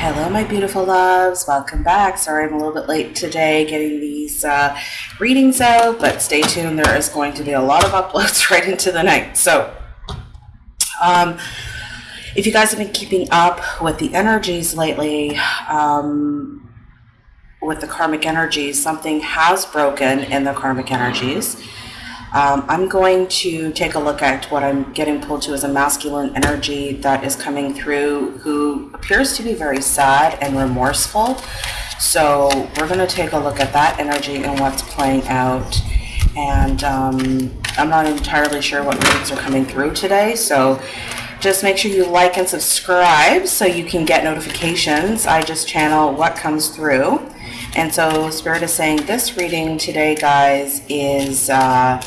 Hello, my beautiful loves. Welcome back. Sorry I'm a little bit late today getting these uh, readings out, but stay tuned. There is going to be a lot of uploads right into the night. So, um, if you guys have been keeping up with the energies lately, um, with the karmic energies, something has broken in the karmic energies. Um, I'm going to take a look at what I'm getting pulled to as a masculine energy that is coming through who appears to be very sad and remorseful. So we're going to take a look at that energy and what's playing out. And um, I'm not entirely sure what readings are coming through today. So just make sure you like and subscribe so you can get notifications. I just channel what comes through. And so Spirit is saying this reading today, guys, is uh,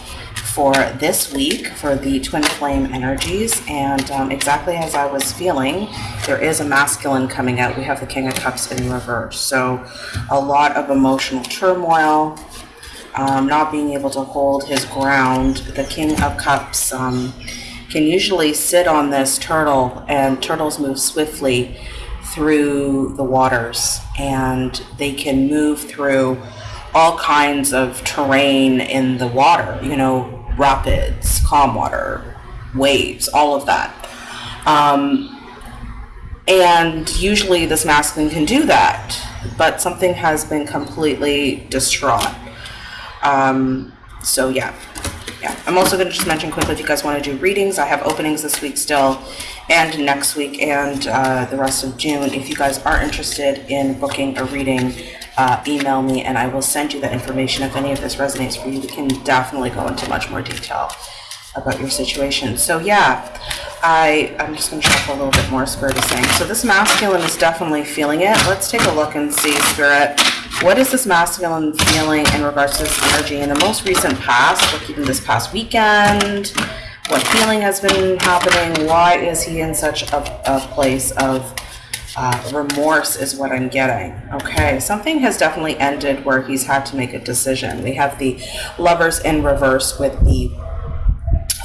for this week for the twin flame energies. And um, exactly as I was feeling, there is a masculine coming out. We have the King of Cups in reverse. So a lot of emotional turmoil, um, not being able to hold his ground. The King of Cups um, can usually sit on this turtle, and turtles move swiftly through the waters and they can move through all kinds of terrain in the water, you know, rapids, calm water, waves, all of that. Um, and usually this masculine can do that, but something has been completely distraught. Um, so yeah, yeah. I'm also going to just mention quickly if you guys want to do readings, I have openings this week still and next week and uh, the rest of June. If you guys are interested in booking a reading, uh, email me and I will send you that information. If any of this resonates for you, we can definitely go into much more detail about your situation. So yeah, I, I'm just going to shuffle a little bit more, Spirit is saying. So this masculine is definitely feeling it. Let's take a look and see, Spirit, what is this masculine feeling in regards to this energy in the most recent past? We're keeping this past weekend. What feeling has been happening? Why is he in such a, a place of uh, remorse is what I'm getting. Okay, something has definitely ended where he's had to make a decision. We have the lovers in reverse with the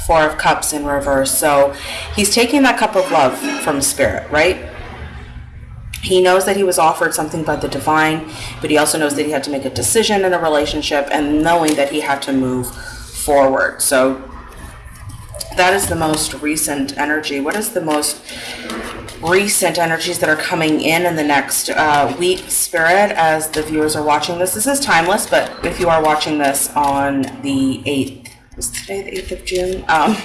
Four of Cups in reverse. So he's taking that cup of love from Spirit, right? He knows that he was offered something by the divine, but he also knows that he had to make a decision in a relationship and knowing that he had to move forward. So that is the most recent energy. What is the most recent energies that are coming in in the next uh, week, Spirit, as the viewers are watching this? This is timeless, but if you are watching this on the 8th, is today the 8th of June? Um,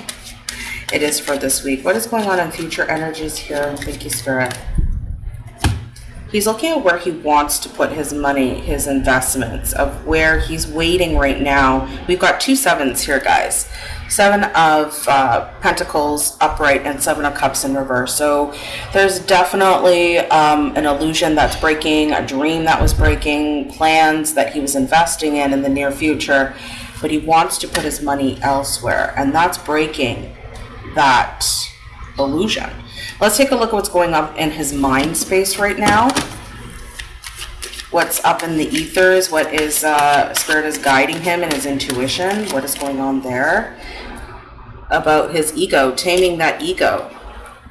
it is for this week. What is going on in future energies here? Thank you, Spirit. He's looking at where he wants to put his money, his investments, of where he's waiting right now. We've got two sevens here, guys. Seven of uh, Pentacles upright and Seven of Cups in reverse. So there's definitely um, an illusion that's breaking, a dream that was breaking, plans that he was investing in in the near future but he wants to put his money elsewhere, and that's breaking that illusion. Let's take a look at what's going on in his mind space right now. What's up in the ethers, what is uh, Spirit is guiding him in his intuition, what is going on there about his ego, taming that ego,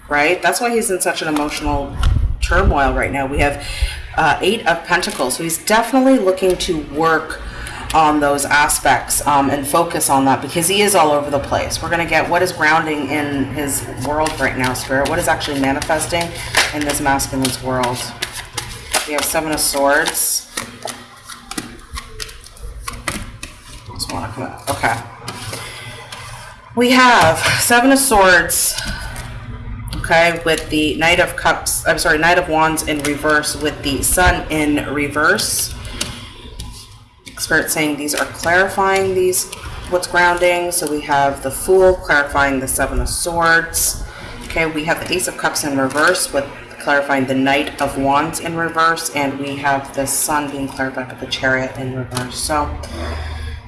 right? That's why he's in such an emotional turmoil right now. We have uh, Eight of Pentacles, so he's definitely looking to work on those aspects um, and focus on that because he is all over the place. We're going to get what is grounding in his world right now, Spirit. What is actually manifesting in this masculine's world. We have Seven of Swords. Just want to come out. Okay. We have Seven of Swords. Okay, with the Knight of Cups, I'm sorry, Knight of Wands in reverse with the Sun in reverse. Spirit saying these are clarifying these what's grounding. So we have the Fool clarifying the Seven of Swords. Okay, we have the Ace of Cups in reverse with clarifying the Knight of Wands in reverse, and we have the Sun being clarified with the Chariot in reverse. So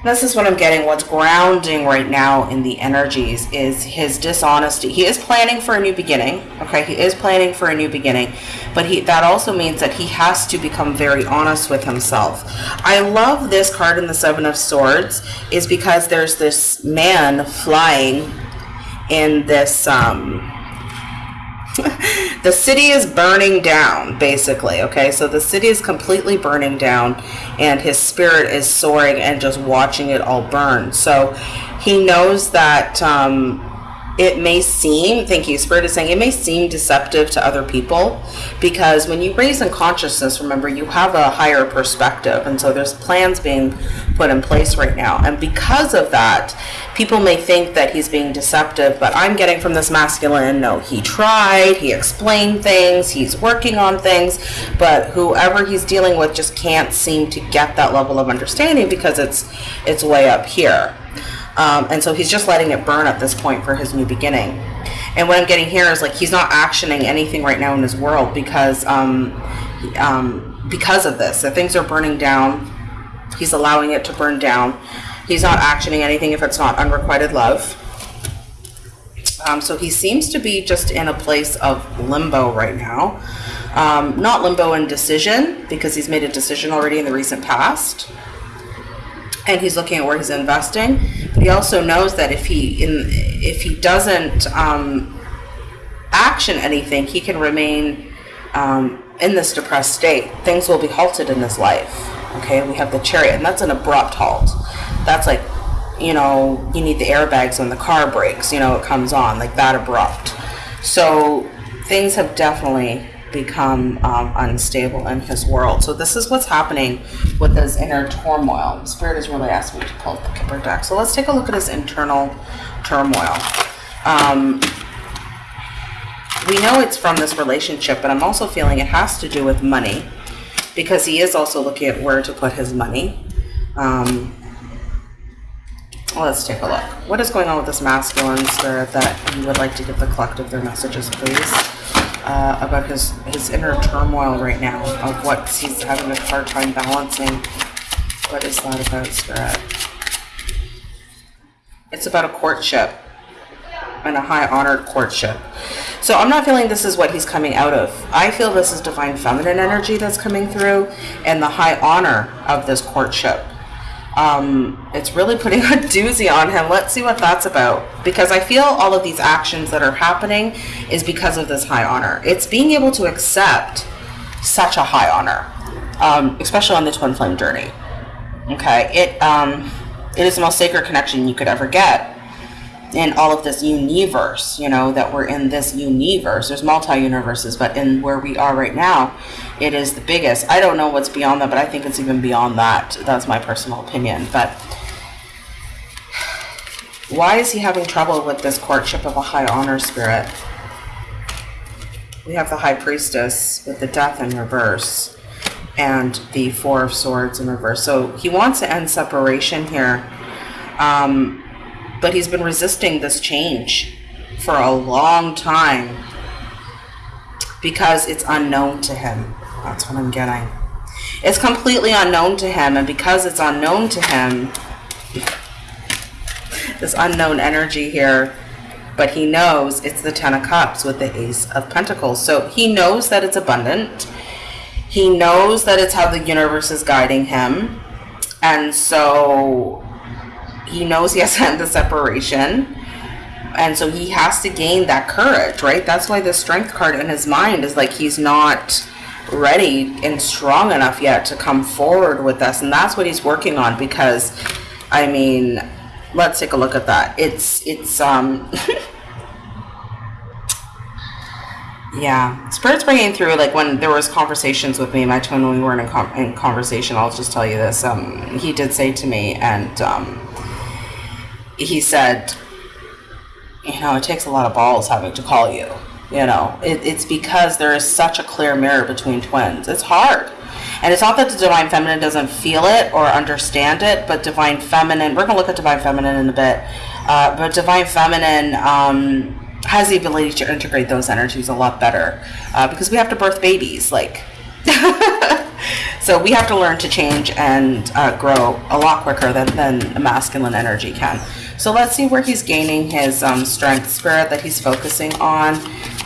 this is what I'm getting. What's grounding right now in the energies is his dishonesty. He is planning for a new beginning. Okay, he is planning for a new beginning, but he that also means that he has to become very honest with himself. I love this card in the Seven of Swords is because there's this man flying in this um the city is burning down, basically. Okay, so the city is completely burning down, and his spirit is soaring and just watching it all burn. So he knows that um, it may seem, thank you, Spirit is saying, it may seem deceptive to other people because when you raise in consciousness, remember, you have a higher perspective. And so there's plans being put in place right now. And because of that, people may think that he's being deceptive, but I'm getting from this masculine, no, he tried, he explained things, he's working on things, but whoever he's dealing with just can't seem to get that level of understanding because it's it's way up here. Um, and so he's just letting it burn at this point for his new beginning. And what I'm getting here is like he's not actioning anything right now in his world because um, um, because of this. The things are burning down. He's allowing it to burn down. He's not actioning anything if it's not unrequited love. Um, so he seems to be just in a place of limbo right now. Um, not limbo in decision because he's made a decision already in the recent past and he's looking at where he's investing. But he also knows that if he in if he doesn't um, action anything, he can remain um, in this depressed state. Things will be halted in his life. Okay, we have the chariot, and that's an abrupt halt. That's like, you know, you need the airbags when the car brakes. You know, it comes on like that abrupt. So things have definitely become um, unstable in his world. So this is what's happening with his inner turmoil. Spirit has really asked me to pull the Kipper deck. So let's take a look at his internal turmoil. Um, we know it's from this relationship, but I'm also feeling it has to do with money because he is also looking at where to put his money. Um, let's take a look. What is going on with this masculine spirit that you would like to give the collective their messages, please? Uh, about his, his inner turmoil right now of what he's having a hard time balancing. What is that about, Spirit? It's about a courtship and a high honored courtship. So I'm not feeling this is what he's coming out of. I feel this is divine feminine energy that's coming through and the high honor of this courtship um, it's really putting a doozy on him. Let's see what that's about. Because I feel all of these actions that are happening is because of this high honor. It's being able to accept such a high honor, um, especially on the twin flame journey. Okay, it um, it is the most sacred connection you could ever get in all of this universe, you know, that we're in this universe. There's multi-universes, but in where we are right now, it is the biggest. I don't know what's beyond that, but I think it's even beyond that. That's my personal opinion. But why is he having trouble with this courtship of a high honor spirit? We have the high priestess with the death in reverse and the four of swords in reverse. So he wants to end separation here. Um, but he's been resisting this change for a long time because it's unknown to him. That's what I'm getting. It's completely unknown to him, and because it's unknown to him, this unknown energy here, but he knows it's the Ten of Cups with the Ace of Pentacles. So he knows that it's abundant. He knows that it's how the universe is guiding him. And so he knows he has to end the separation and so he has to gain that courage right? That's why the strength card in his mind is like he's not ready and strong enough yet to come forward with us and that's what he's working on because i mean let's take a look at that. It's it's um yeah. Spirit's bringing through like when there was conversations with me my twin when we were in in conversation i'll just tell you this um he did say to me and um he said, you know, it takes a lot of balls having to call you. You know, it, it's because there is such a clear mirror between twins. It's hard. And it's not that the Divine Feminine doesn't feel it or understand it, but Divine Feminine, we're going to look at Divine Feminine in a bit, uh, but Divine Feminine um, has the ability to integrate those energies a lot better uh, because we have to birth babies. Like, so we have to learn to change and uh, grow a lot quicker than, than masculine energy can. So let's see where he's gaining his um, strength spirit that he's focusing on.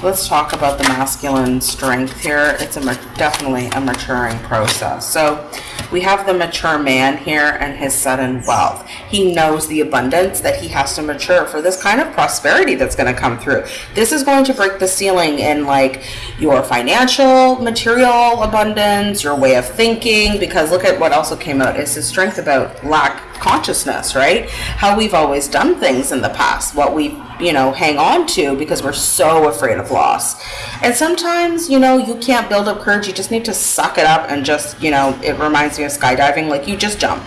Let's talk about the masculine strength here. It's a definitely a maturing process. So we have the mature man here and his sudden wealth. He knows the abundance that he has to mature for this kind of prosperity that's going to come through. This is going to break the ceiling in like your financial, material abundance, your way of thinking, because look at what also came out is his strength about lack consciousness, right? How we've always done things in the past, what we, you know, hang on to because we're so afraid of loss. And sometimes, you know, you can't build up courage. You just need to suck it up and just, you know, it reminds me of skydiving. Like you just jump.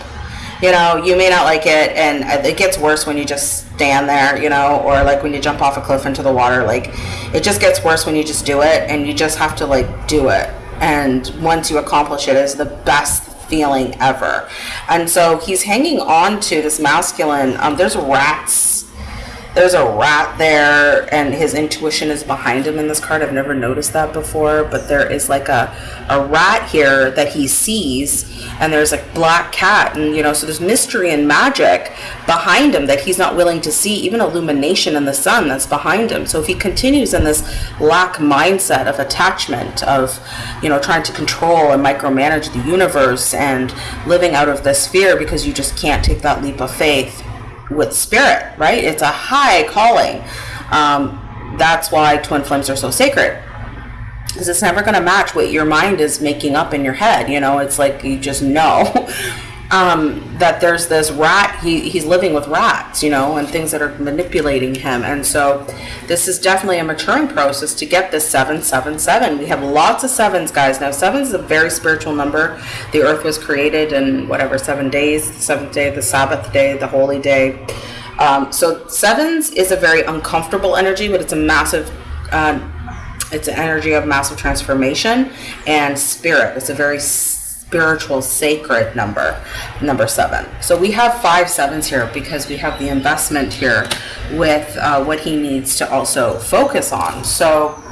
You know, you may not like it, and it gets worse when you just stand there, you know, or like when you jump off a cliff into the water. Like, it just gets worse when you just do it, and you just have to like do it. And once you accomplish it, is the best feeling ever. And so he's hanging on to this masculine. Um, there's rats. There's a rat there, and his intuition is behind him in this card. I've never noticed that before, but there is like a, a rat here that he sees, and there's a black cat, and you know, so there's mystery and magic behind him that he's not willing to see, even illumination in the sun that's behind him. So if he continues in this lack mindset of attachment, of you know, trying to control and micromanage the universe and living out of this fear because you just can't take that leap of faith with spirit, right? It's a high calling. Um, that's why twin flames are so sacred because it's never going to match what your mind is making up in your head. You know, it's like you just know. um, that there's this rat, he, he's living with rats, you know, and things that are manipulating him. And so this is definitely a maturing process to get this 777. We have lots of sevens, guys. Now, seven is a very spiritual number. The earth was created in whatever, seven days, the seventh day, the Sabbath day, the holy day. Um, so sevens is a very uncomfortable energy, but it's a massive uh, it's an energy of massive transformation and spirit. It's a very spiritual sacred number, number seven. So we have five sevens here because we have the investment here with uh, what he needs to also focus on. So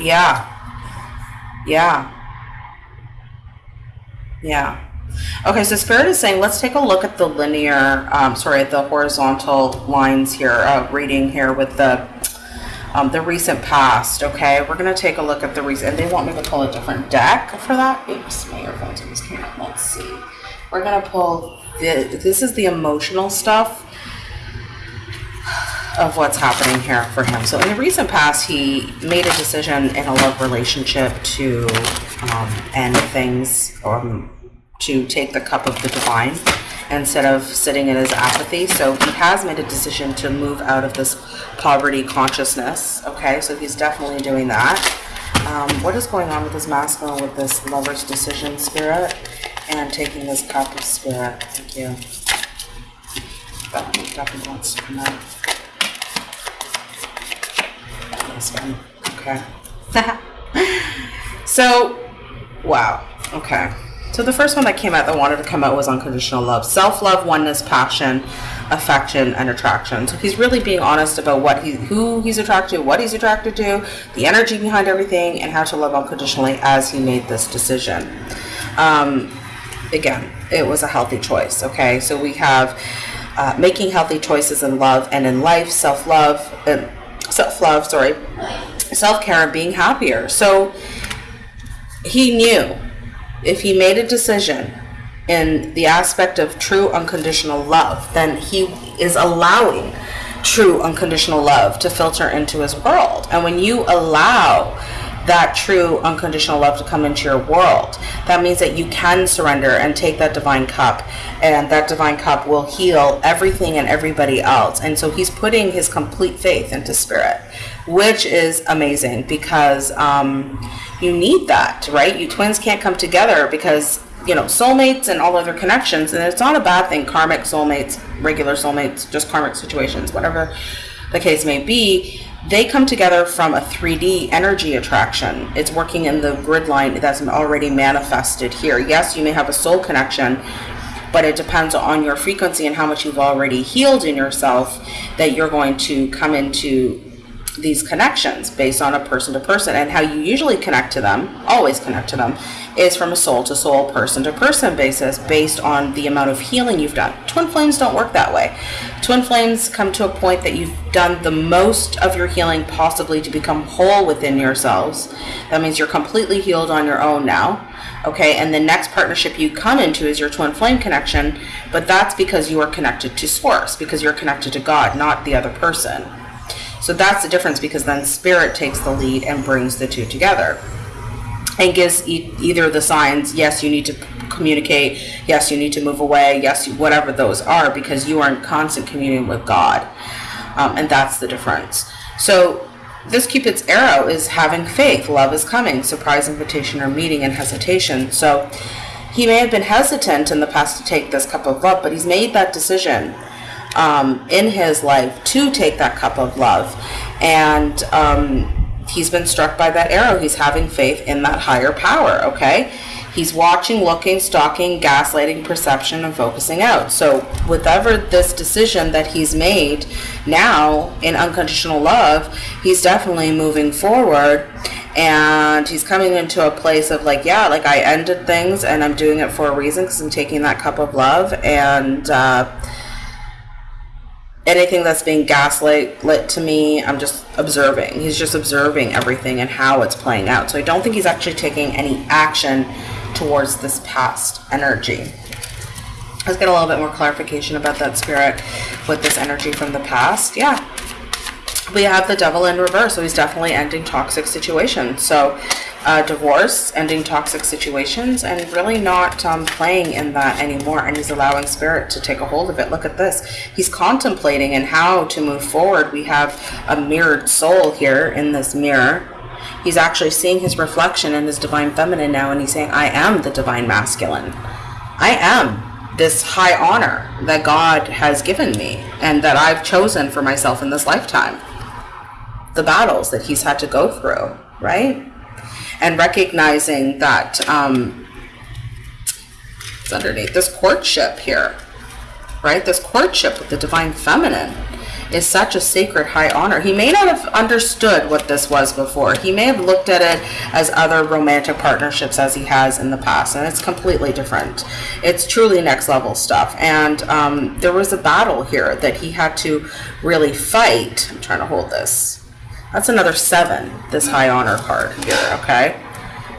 yeah, yeah, yeah. Okay, so Spirit is saying, let's take a look at the linear, um, sorry, the horizontal lines here, uh, reading here with the um, the recent past, okay? We're going to take a look at the recent, they want me to pull a different deck for that. Oops, my earphones came. Let's see. We're going to pull, the, this is the emotional stuff of what's happening here for him. So in the recent past, he made a decision in a love relationship to um, end things or um, to take the cup of the divine instead of sitting in his apathy. So he has made a decision to move out of this poverty consciousness. Okay, so he's definitely doing that. Um, what is going on with this masculine with this lover's decision spirit and taking this cup of spirit? Thank you. That wants to come out. This one. Okay. so, wow. Okay. So the first one that came out that wanted to come out was unconditional love. Self-love, oneness, passion, affection, and attraction. So he's really being honest about what he who he's attracted to, what he's attracted to, the energy behind everything, and how to love unconditionally as he made this decision. Um, again, it was a healthy choice, okay? So we have uh, making healthy choices in love and in life, self-love, uh, self-love, sorry, self-care and being happier. So he knew if he made a decision in the aspect of true unconditional love, then he is allowing true unconditional love to filter into his world. And when you allow that true unconditional love to come into your world, that means that you can surrender and take that divine cup, and that divine cup will heal everything and everybody else. And so he's putting his complete faith into spirit, which is amazing because um, you need that, right? You twins can't come together because you know soulmates and all other connections, and it's not a bad thing. Karmic soulmates, regular soulmates, just karmic situations, whatever the case may be. They come together from a 3D energy attraction. It's working in the grid line that's already manifested here. Yes, you may have a soul connection, but it depends on your frequency and how much you've already healed in yourself that you're going to come into these connections based on a person to person and how you usually connect to them always connect to them is from a soul to soul person to person basis based on the amount of healing you've done. Twin flames don't work that way. Twin flames come to a point that you've done the most of your healing possibly to become whole within yourselves. That means you're completely healed on your own now okay? And the next partnership you come into is your twin flame connection but that's because you are connected to source because you're connected to god not the other person so that's the difference because then spirit takes the lead and brings the two together. And gives e- either the signs yes you need to communicate yes you need to move away yes whatever those are because you are in constant communion with god. Um, and that's the difference. So this cupid's arrow is having faith. Love is coming. Surprise invitation or meeting and hesitation. So he may have been hesitant in the past to take this cup of love but he's made that decision um, in his life to take that cup of love. And um, he's been struck by that arrow. He's having faith in that higher power, okay? He's watching, looking, stalking, gaslighting, perception, and focusing out. So, whatever this decision that he's made now in unconditional love, he's definitely moving forward and he's coming into a place of like, yeah, like I ended things and I'm doing it for a reason because I'm taking that cup of love and, uh, anything that's being gaslit lit to me, I'm just observing. He's just observing everything and how it's playing out. So I don't think he's actually taking any action towards this past energy. Let's get a little bit more clarification about that spirit with this energy from the past. Yeah. We have the devil in reverse, so he's definitely ending toxic situations. So uh, divorce, ending toxic situations, and really not um, playing in that anymore. And he's allowing spirit to take a hold of it. Look at this. He's contemplating and how to move forward. We have a mirrored soul here in this mirror. He's actually seeing his reflection in his divine feminine now, and he's saying, I am the divine masculine. I am this high honor that God has given me and that I've chosen for myself in this lifetime. The battles that he's had to go through, right? and recognizing that um, it's underneath this courtship here, right? This courtship with the divine feminine is such a sacred high honor. He may not have understood what this was before. He may have looked at it as other romantic partnerships as he has in the past, and it's completely different. It's truly next level stuff. And um, there was a battle here that he had to really fight. I'm trying to hold this that's another seven, this high honor card here, okay?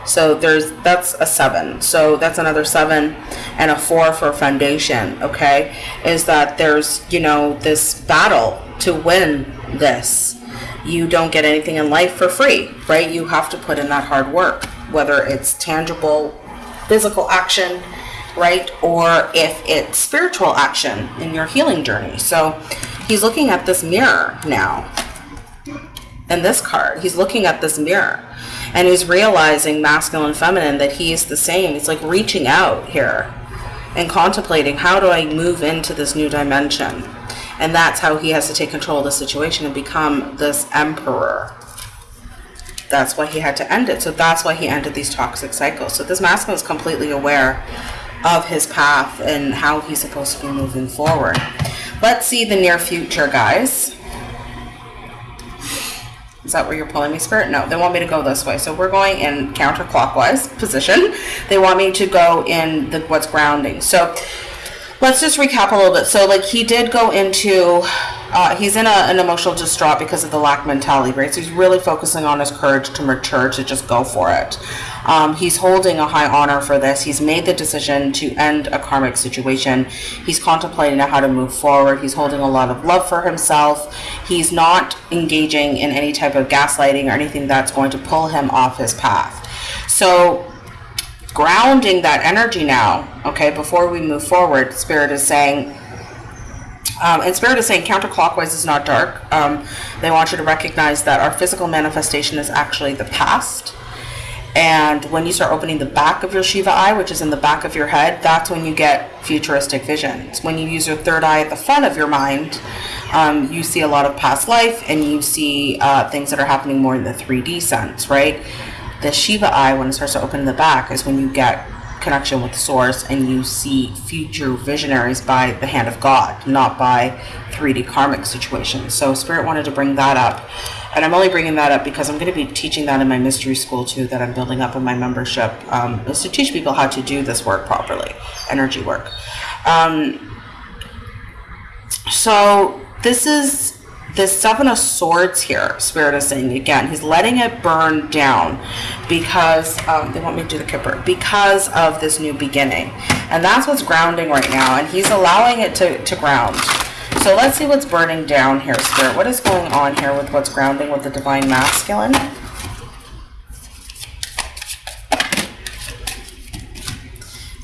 So there's, that's a seven. So that's another seven and a four for foundation, okay? Is that there's, you know, this battle to win this. You don't get anything in life for free, right? You have to put in that hard work, whether it's tangible, physical action, right? Or if it's spiritual action in your healing journey. So he's looking at this mirror now and this card. He's looking at this mirror and he's realizing masculine feminine that he is the same. He's like reaching out here and contemplating how do I move into this new dimension? And that's how he has to take control of the situation and become this emperor. That's why he had to end it. So that's why he ended these toxic cycles. So this masculine is completely aware of his path and how he's supposed to be moving forward. Let's see the near future, guys. Is that where you're pulling me, Spirit? No, they want me to go this way. So we're going in counterclockwise position. They want me to go in the what's grounding. So let's just recap a little bit. So like he did go into, uh, he's in a, an emotional distraught because of the lack mentality, right? So he's really focusing on his courage to mature, to just go for it. Um, he's holding a high honor for this. He's made the decision to end a karmic situation. He's contemplating how to move forward. He's holding a lot of love for himself. He's not engaging in any type of gaslighting or anything that's going to pull him off his path. So grounding that energy now, okay, before we move forward, Spirit is saying, um, and Spirit is saying counterclockwise is not dark. Um, they want you to recognize that our physical manifestation is actually the past. And when you start opening the back of your Shiva eye, which is in the back of your head, that's when you get futuristic visions. When you use your third eye at the front of your mind, um, you see a lot of past life and you see uh, things that are happening more in the 3D sense, right? The Shiva eye, when it starts to open in the back, is when you get connection with source and you see future visionaries by the hand of God, not by 3D karmic situations. So Spirit wanted to bring that up And I'm only bringing that up because I'm going to be teaching that in my mystery school too, that I'm building up in my membership, um, is to teach people how to do this work properly, energy work. Um, so this is the seven of swords here spirit is saying again he's letting it burn down because um, they want me to do the kipper because of this new beginning and that's what's grounding right now and he's allowing it to, to ground so let's see what's burning down here spirit. What is going on here with what's grounding with the divine masculine?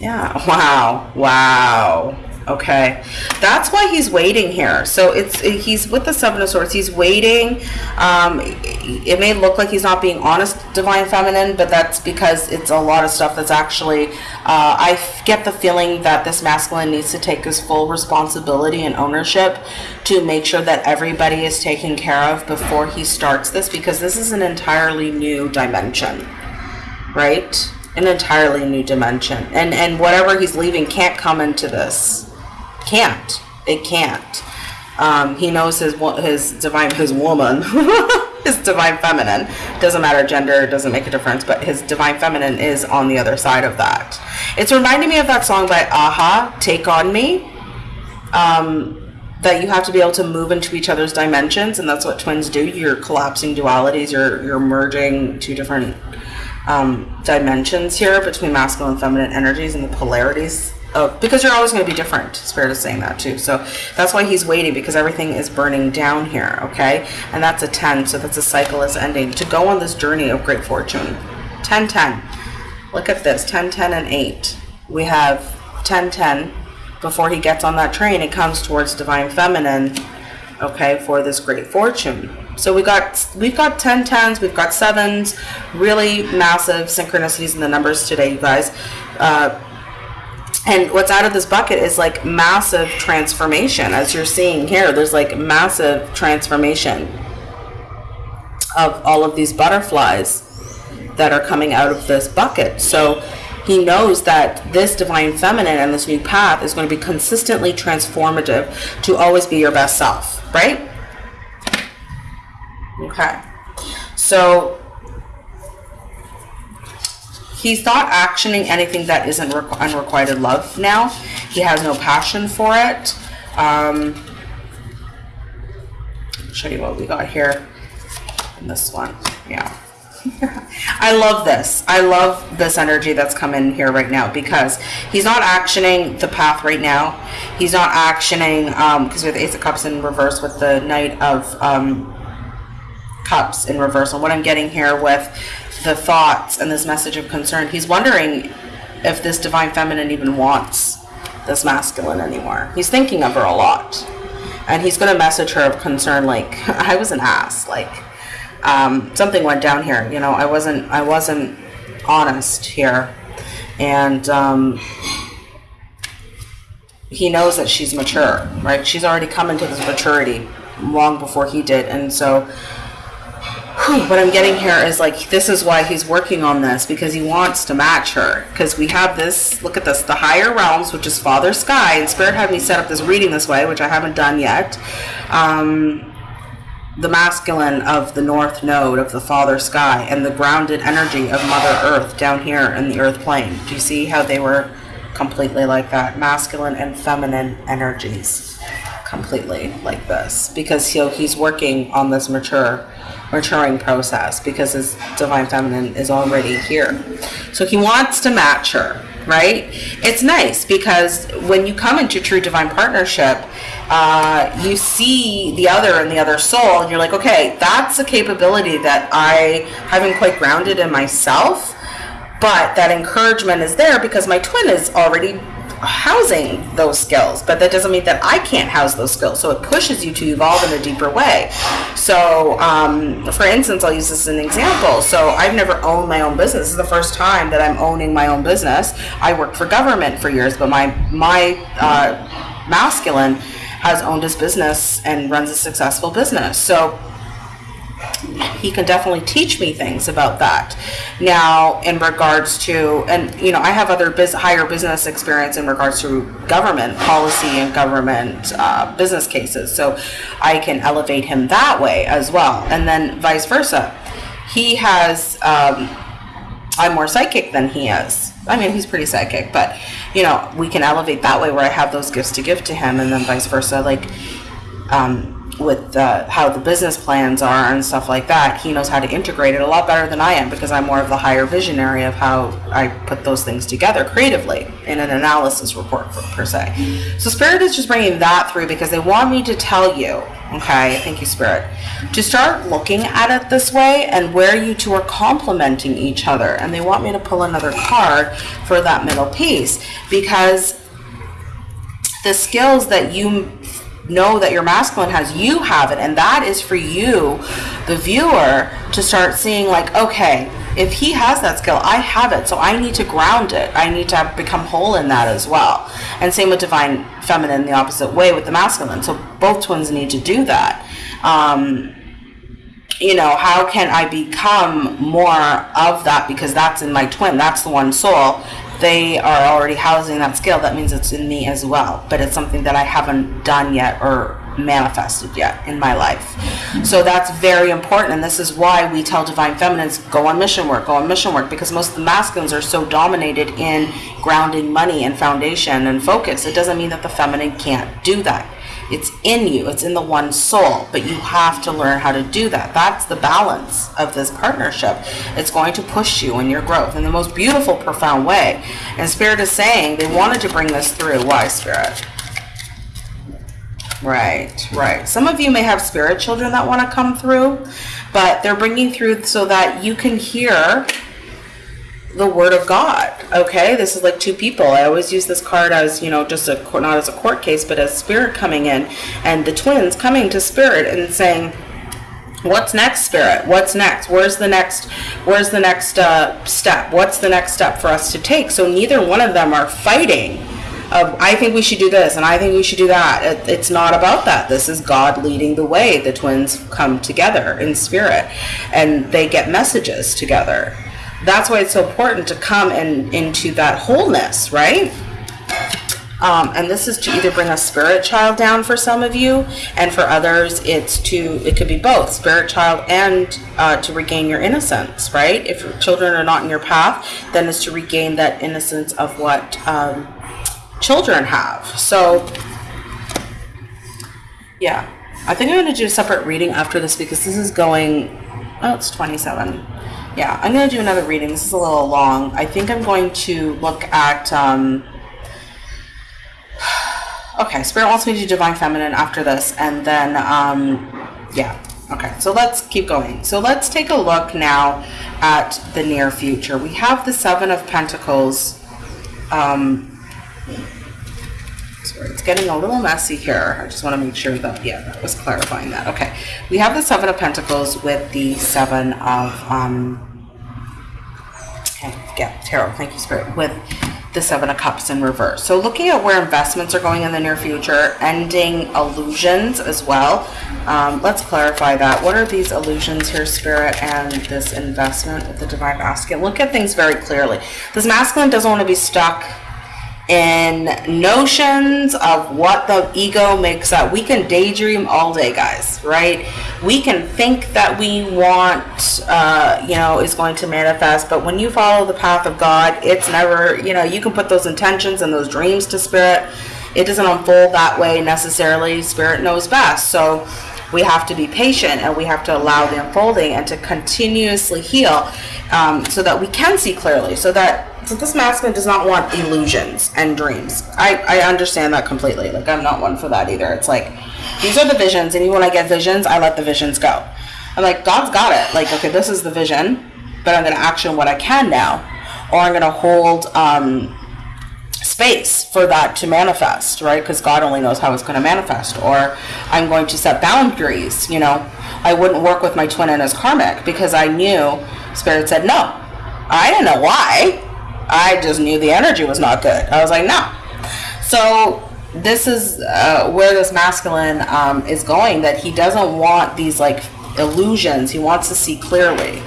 Yeah wow wow Okay, that's why he's waiting here. So it's he's with the Seven of Swords. He's waiting. Um, it may look like he's not being honest, Divine Feminine, but that's because it's a lot of stuff that's actually. Uh, I get the feeling that this masculine needs to take his full responsibility and ownership to make sure that everybody is taken care of before he starts this, because this is an entirely new dimension, right? An entirely new dimension, and and whatever he's leaving can't come into this can't. It can't. Um, he knows his his divine his woman, his divine feminine. Doesn't matter gender, doesn't make a difference. But his divine feminine is on the other side of that. It's reminding me of that song by a-ha, "Take on Me." Um, that you have to be able to move into each other's dimensions, and that's what twins do. You're collapsing dualities. You're you're merging two different um, dimensions here between masculine and feminine energies and the polarities Oh, because you're always going to be different. Spirit is saying that too. So that's why he's waiting because everything is burning down here, okay? And that's a 10, so that's a cycle is ending. To go on this journey of great fortune. 10, 10. Look at this 10, 10, and 8. We have 10, 10. Before he gets on that train, it comes towards divine feminine, okay, for this great fortune. So we got we've got 10 tens, we've got sevens, really massive synchronicities in the numbers today, you guys. Uh, and what's out of this bucket is like massive transformation as you're seeing here. There's like massive transformation of all of these butterflies that are coming out of this bucket. So he knows that this divine feminine and this new path is going to be consistently transformative to always be your best self right? Okay. So he's not actioning anything that isn't requ- unrequited love now. He has no passion for it. Um, show you what we got here in this one. Yeah. I love this. I love this energy that's come in here right now because he's not actioning the path right now. He's not actioning because um, the Ace of Cups in reverse with the Knight of um, Cups in reverse. And what I'm getting here with the thoughts and this message of concern. He's wondering if this divine feminine even wants this masculine anymore. He's thinking of her a lot. And he's going to message her of concern like, I was an ass. Like, um, something went down here. You know, I wasn't, I wasn't honest here. And, um, he knows that she's mature, right? She's already come into this maturity long before he did. And so what I'm getting here is like this is why he's working on this because he wants to match her. Because we have this look at this the higher realms which is father sky and spirit had me set up this reading this way which I haven't done yet. Um, the masculine of the north node of the father sky and the grounded energy of mother earth down here in the earth plane. Do you see how they were completely like that? Masculine and feminine energies completely like this because he, he's working on this mature maturing process because his divine feminine is already here. So he wants to match her, right? It's nice because when you come into true divine partnership, uh, you see the other and the other soul, and you're like, okay, that's a capability that I haven't quite grounded in myself, but that encouragement is there because my twin is already housing those skills, but that doesn't mean that I can't house those skills. So it pushes you to evolve in a deeper way. So, um, for instance, I'll use this as an example. So I've never owned my own business. This is the first time that I'm owning my own business. I worked for government for years, but my my uh, masculine has owned his business and runs a successful business. So he can definitely teach me things about that. Now, in regards to, and you know, I have other higher business experience in regards to government policy and government uh, business cases, so I can elevate him that way as well, and then vice versa. He has, um, I'm more psychic than he is. I mean, he's pretty psychic, but you know, we can elevate that way where I have those gifts to give to him, and then vice versa. Like, um, with uh, how the business plans are and stuff like that, he knows how to integrate it a lot better than I am because I'm more of the higher visionary of how I put those things together creatively in an analysis report per, per se. So Spirit is just bringing that through because they want me to tell you, okay, thank you Spirit, to start looking at it this way and where you two are complementing each other. And they want me to pull another card for that middle piece because the skills that you know that your masculine has, you have it. And that is for you, the viewer, to start seeing, like, okay, if he has that skill, I have it. So I need to ground it. I need to become whole in that as well. And same with divine feminine, the opposite way with the masculine. So both twins need to do that. Um, you know, how can I become more of that? Because that's in my twin, that's the one soul they are already housing that skill, that means it's in me as well. But it's something that I haven't done yet or manifested yet in my life. So that's very important. And this is why we tell divine feminines go on mission work, go on mission work, because most of the masculines are so dominated in grounding money and foundation and focus. It doesn't mean that the feminine can't do that. It's in you, it's in the one soul, but you have to learn how to do that. That's the balance of this partnership. It's going to push you in your growth in the most beautiful, profound way. And Spirit is saying they wanted to bring this through. Why, Spirit? Right, right. Some of you may have spirit children that want to come through, but they're bringing through so that you can hear the word of God. Okay, this is like two people. I always use this card as you know, just a not as a court case, but as spirit coming in, and the twins coming to spirit and saying, "What's next, spirit? What's next? Where's the next? Where's the next uh, step? What's the next step for us to take?" So neither one of them are fighting. I think we should do this and I think we should do that. It, it's not about that. This is God leading the way. The twins come together in spirit and they get messages together that's why it's so important to come and into that wholeness, right? Um, and this is to either bring a spirit child down for some of you, and for others, it's to it could be both spirit child and uh, to regain your innocence, right? If your children are not in your path, then it's to regain that innocence of what um, children have. So, yeah, I think I'm going to do a separate reading after this because this is going. Oh, it's 27 yeah, I'm going to do another reading. This is a little long. I think I'm going to look at. Um, okay, Spirit wants me to do Divine Feminine after this, and then, um, yeah. Okay, so let's keep going. So let's take a look now at the near future. We have the Seven of Pentacles. Um, Sorry, it's getting a little messy here. I just want to make sure that, yeah, that was clarifying that. Okay, we have the Seven of Pentacles with the Seven of, um, yeah, Tarot, thank you, Spirit, with the Seven of Cups in reverse. So looking at where investments are going in the near future, ending illusions as well. Um, let's clarify that. What are these illusions here, Spirit, and this investment with the Divine Masculine? Look at things very clearly. This masculine doesn't want to be stuck in notions of what the ego makes up. We can daydream all day, guys, right? We can think that we want, uh, you know, is going to manifest, but when you follow the path of God, it's never, you know, you can put those intentions and those dreams to spirit. It doesn't unfold that way necessarily. Spirit knows best. So, we have to be patient and we have to allow the unfolding and to continuously heal um, so that we can see clearly so that so this masculine does not want illusions and dreams. I, I understand that completely. Like i'm not one for that either. It's like these are the visions and even when i get visions i let the visions go. I'm like god's got it. Like okay this is the vision but i'm going to action what i can now or i'm going to hold um, space for that to manifest, right? Because God only knows how it's going to manifest. Or I'm going to set boundaries. You know, I wouldn't work with my twin and his karmic because I knew Spirit said no. I didn't know why. I just knew the energy was not good. I was like, no. So this is uh, where this masculine um, is going. That he doesn't want these like illusions. He wants to see clearly.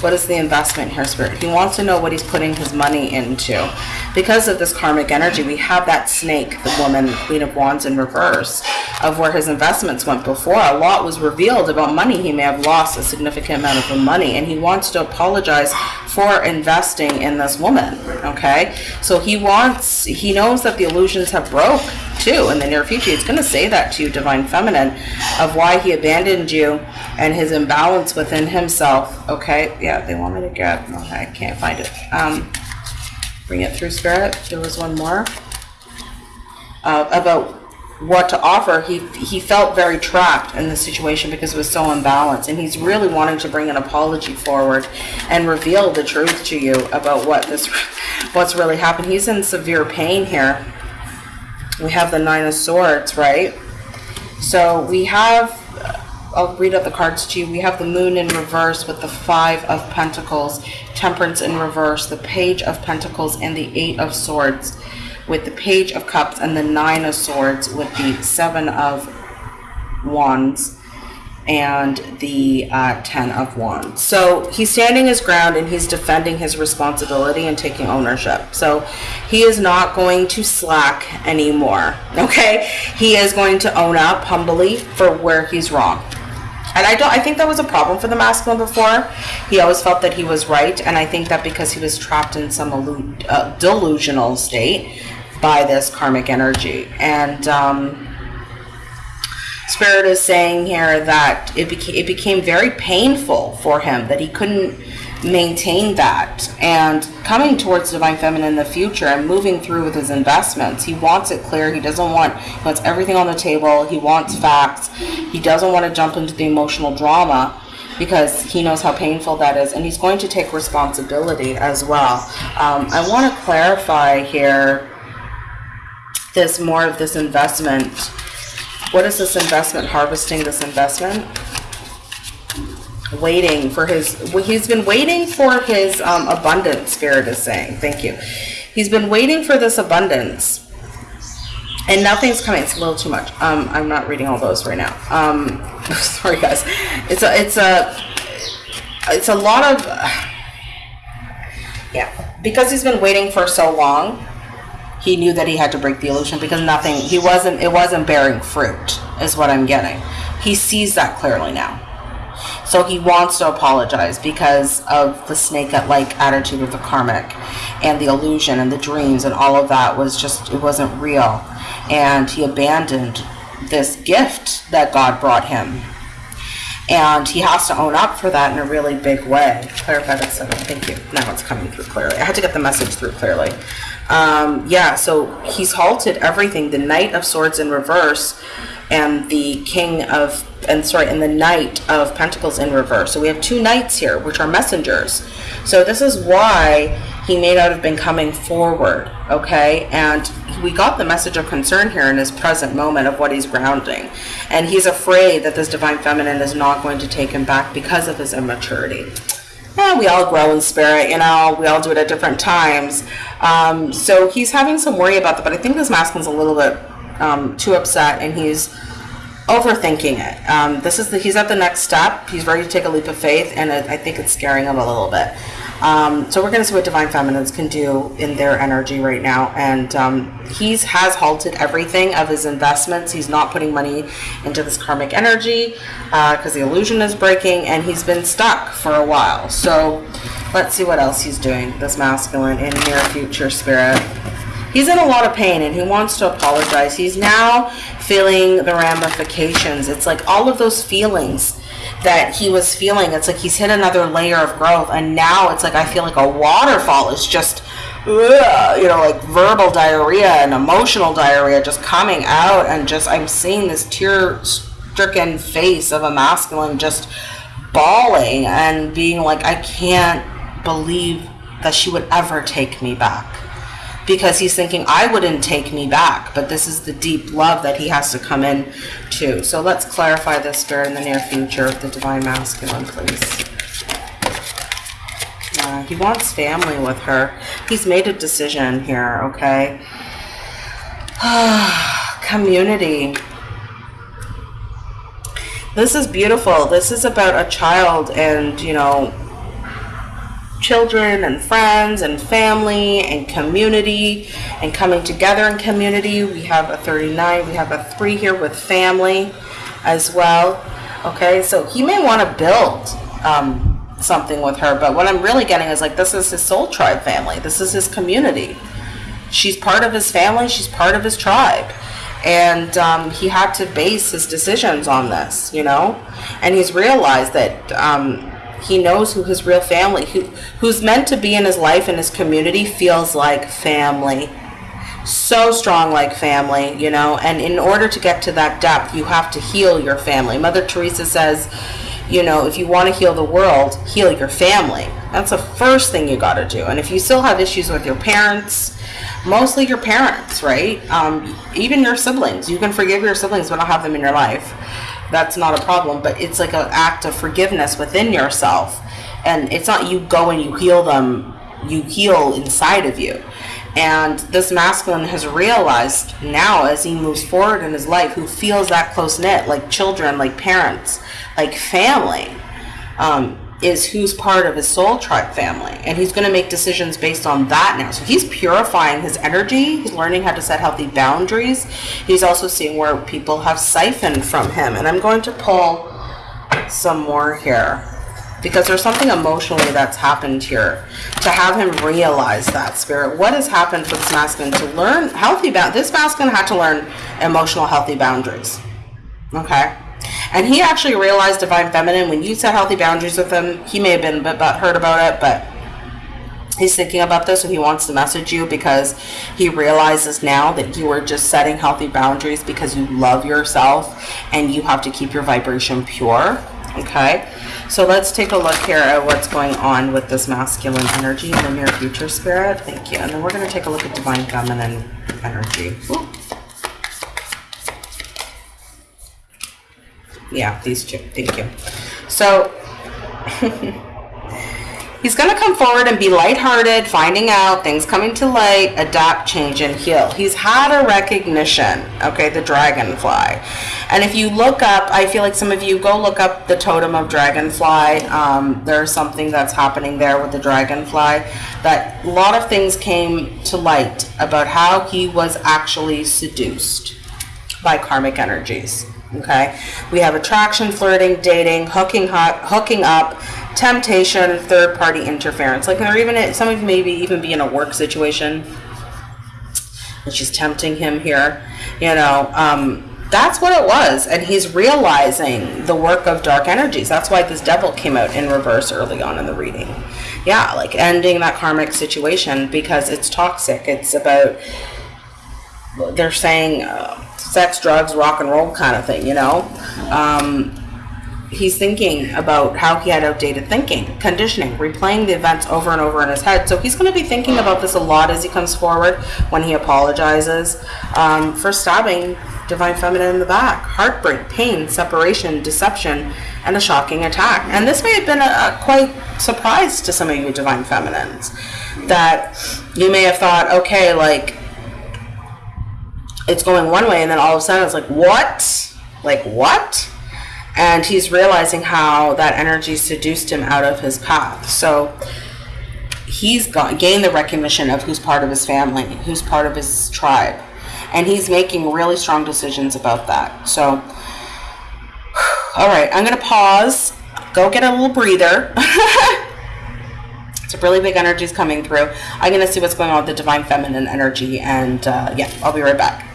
What is the investment here, Spirit? He wants to know what he's putting his money into. Because of this karmic energy, we have that snake, the woman, Queen of Wands in reverse, of where his investments went before. A lot was revealed about money. He may have lost a significant amount of money, and he wants to apologize for investing in this woman, okay? So he wants, he knows that the illusions have broke too in the near future. He's going to say that to you, Divine Feminine, of why he abandoned you and his imbalance within himself. Okay, yeah, they want me to get. Okay, I can't find it. Um, bring it through spirit. There was one more uh, about what to offer. He he felt very trapped in the situation because it was so unbalanced, and he's really wanting to bring an apology forward and reveal the truth to you about what this what's really happened. He's in severe pain here we have the nine of swords right so we have i'll read out the cards to you we have the moon in reverse with the five of pentacles temperance in reverse the page of pentacles and the eight of swords with the page of cups and the nine of swords with the seven of wands and the uh, Ten of Wands. So he's standing his ground and he's defending his responsibility and taking ownership. So he is not going to slack anymore. Okay, he is going to own up humbly for where he's wrong. And I don't. I think that was a problem for the masculine before. He always felt that he was right, and I think that because he was trapped in some uh, delusional state by this karmic energy, and um, Spirit is saying here that it became it became very painful for him that he couldn't maintain that. And coming towards divine feminine in the future and moving through with his investments he wants it clear. He doesn't want he wants everything on the table. He wants facts. He doesn't want to jump into the emotional drama because he knows how painful that is and he's going to take responsibility as well. Um, i want to clarify here this more of this investment. What is this investment? Harvesting this investment? Waiting for his, well, he's been waiting for his um, abundance, Spirit is saying. Thank you. He's been waiting for this abundance. And nothing's coming. It's a little too much. Um, I'm not reading all those right now. Um, sorry, guys. It's a, it's a, it's a lot of, yeah. Because he's been waiting for so long, he knew that he had to break the illusion because nothing he wasn't it wasn't bearing fruit is what i'm getting he sees that clearly now so he wants to apologize because of the snake like attitude of the karmic and the illusion and the dreams and all of that was just it wasn't real. And he abandoned this gift that god brought him. And he has to own up for that in a really big way. Clarify that seven thank you. Now it's coming through clearly. I had to get the message through clearly. Um, yeah, so he's halted everything. The Knight of Swords in reverse and the King of, and sorry, and the Knight of Pentacles in reverse. So we have two knights here, which are messengers. So this is why he may not have been coming forward, okay? And we got the message of concern here in his present moment of what he's grounding. And he's afraid that this Divine Feminine is not going to take him back because of his immaturity yeah, we all grow in spirit, you know, we all do it at different times. Um, so he's having some worry about that, but I think this masculine's a little bit um, too upset and he's overthinking it. Um, this is the, he's at the next step. He's ready to take a leap of faith, and it, I think it's scaring him a little bit. Um, so we're going to see what Divine Feminines can do in their energy right now. And um, he's has halted everything of his investments. He's not putting money into this karmic energy because uh, the illusion is breaking, and he's been stuck for a while. So let's see what else he's doing. This masculine in near future spirit. He's in a lot of pain and he wants to apologize. He's now feeling the ramifications. It's like all of those feelings that he was feeling. It's like he's hit another layer of growth, and now it's like I feel like a waterfall is just, you know, like verbal diarrhea and emotional diarrhea just coming out, and just I'm seeing this tear-stricken face of a masculine just bawling and being like, I can't believe that she would ever take me back because he's thinking I wouldn't take me back, but this is the deep love that he has to come in to. So let's clarify this spirit in the near future of the divine masculine, please. Uh, he wants family with her. He's made a decision here, okay? Community. This is beautiful. This is about a child and, you know, children and friends and family and community and coming together in community. We have a 39, we have a 3 here with family as well. Okay, so he may want to build um, something with her, but what I'm really getting is like this is his soul tribe family, this is his community. She's part of his family, she's part of his tribe. And um, he had to base his decisions on this, you know? And he's realized that um, he knows who his real family, who, who's meant to be in his life and his community, feels like family. So strong like family, you know. And in order to get to that depth, you have to heal your family. Mother Teresa says, you know, if you want to heal the world, heal your family. That's the first thing you got to do. And if you still have issues with your parents, mostly your parents, right? Um, even your siblings, you can forgive your siblings but not have them in your life that's not a problem but it's like an act of forgiveness within yourself. And it's not you go and you heal them you heal inside of you. And this masculine has realized now as he moves forward in his life who feels that close knit like children like parents like family. Um, is who's part of his soul tribe family and he's going to make decisions based on that now. So he's purifying his energy he's learning how to set healthy boundaries he's also seeing where people have siphoned from him and i'm going to pull some more here because there's something emotionally that's happened here. To have him realize that spirit what has happened for this masculine to learn healthy ba- this masculine had to learn emotional healthy boundaries okay and he actually realized Divine Feminine when you set healthy boundaries with him. He may have been a bit hurt about it, but he's thinking about this, and he wants to message you because he realizes now that you are just setting healthy boundaries because you love yourself and you have to keep your vibration pure. Okay, so let's take a look here at what's going on with this masculine energy in the near future, Spirit. Thank you. And then we're going to take a look at Divine Feminine energy. Ooh. Yeah, these two. Thank you. So he's going to come forward and be lighthearted, finding out things coming to light, adapt, change, and heal. He's had a recognition, okay, the dragonfly. And if you look up, I feel like some of you go look up the totem of dragonfly. Um, there's something that's happening there with the dragonfly that a lot of things came to light about how he was actually seduced by karmic energies okay? We have attraction flirting dating hooking hot hooking up temptation third party interference. Like there even some of you maybe even be in a work situation and she's tempting him here you know um, that's what it was and he's realizing the work of dark energies. That's why this devil came out in reverse early on in the reading. Yeah like ending that karmic situation because it's toxic. It's about they're saying uh, sex, drugs, rock and roll kind of thing, you know. Um, he's thinking about how he had outdated thinking, conditioning, replaying the events over and over in his head. So he's going to be thinking about this a lot as he comes forward when he apologizes um, for stabbing Divine Feminine in the back. Heartbreak, pain, separation, deception, and a shocking attack. And this may have been a, a quite surprise to some of you Divine Feminines that you may have thought, okay, like it's going one way and then all of a sudden it's like what? Like what? And he's realizing how that energy seduced him out of his path. So he's got, gained the recognition of who's part of his family who's part of his tribe. And he's making really strong decisions about that. So all right i'm gonna pause. Go get a little breather. It's a really big energies coming through. I'm going to see what's going on with the divine feminine energy, and uh, yeah, I'll be right back.